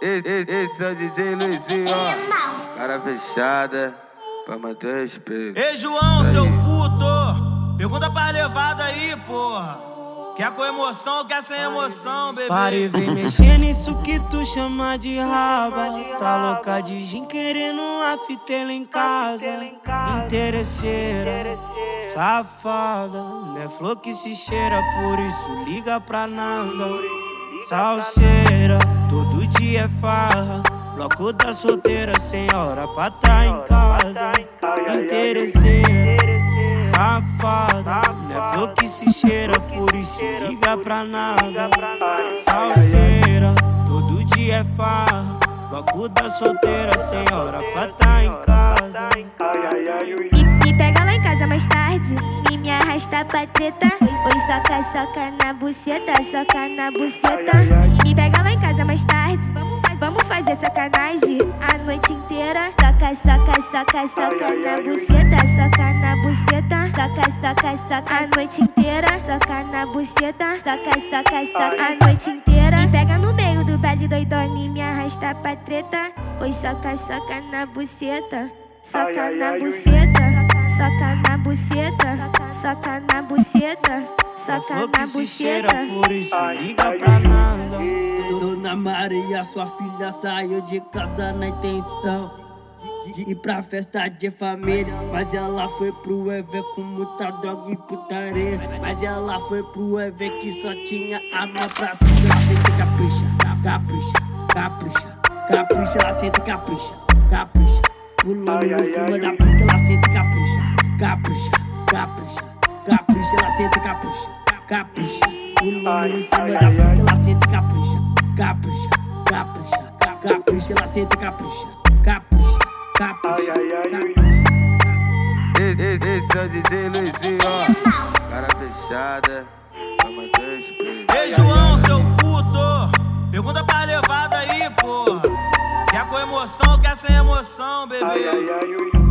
Esse é o DJ Luizinho, ó. Cara fechada, pra manter o respeito. Ei, João, seu puto! Pergunta pra levada aí, porra. Quer com emoção ou quer sem emoção, bebê? Para e vem mexer nisso que tu chama de raba. Tá louca de gin querendo uma fitela em casa. Interesseira, safada. Não é flor que se cheira, por isso liga pra nada. Salseira, todo dia é farra. Bloco da solteira, sem hora pra tá em casa. Interesseira, safada. Não é flor que se cheira, por isso liga pra nada. Salseira, todo dia é farra. Bloco da solteira, sem hora pra tá em casa. Me, me pega lá em casa mais tarde e arrasta pra treta. Oi, soca, soca na buceta, soca na buceta. Me pega lá em casa mais tarde. Vamos, faz, vamos fazer sacanagem a noite inteira. Soca, soca, soca, soca na buceta, soca na buceta. Soca, soca, soca a noite inteira. Soca na buceta, soca, soca, soca a noite inteira. Me pega no meio do baile doidona e me arrasta pra treta. Oi, soca, soca na buceta. Soca na buceta, buceta, soca na buceta, soca na buceta. por isso liga pra nada. Dona Maria, sua filha saiu de casa na intenção de, ir pra festa de família. Mas ela foi pro evento com muita droga e putaria. Mas ela foi pro evento que só tinha arma pra cima. Ela senta e capricha, capricha, capricha, capricha. Ela senta e capricha, capricha. Pulando em cima da pita, ela senta e capricha, capricha, capricha, capricha. Ela senta e capricha, capricha. Pulando em cima da pita, ela senta e capricha, capricha, capricha, ca- capricha. Ela senta e capricha, capricha, capricha, capricha. Esse é o DJ Luizinho, ó. Cara fechada, o respeito. Ei, João, seu puto! Pergunta pra levada aí, porra. Quer com emoção quer sem emoção, bebê?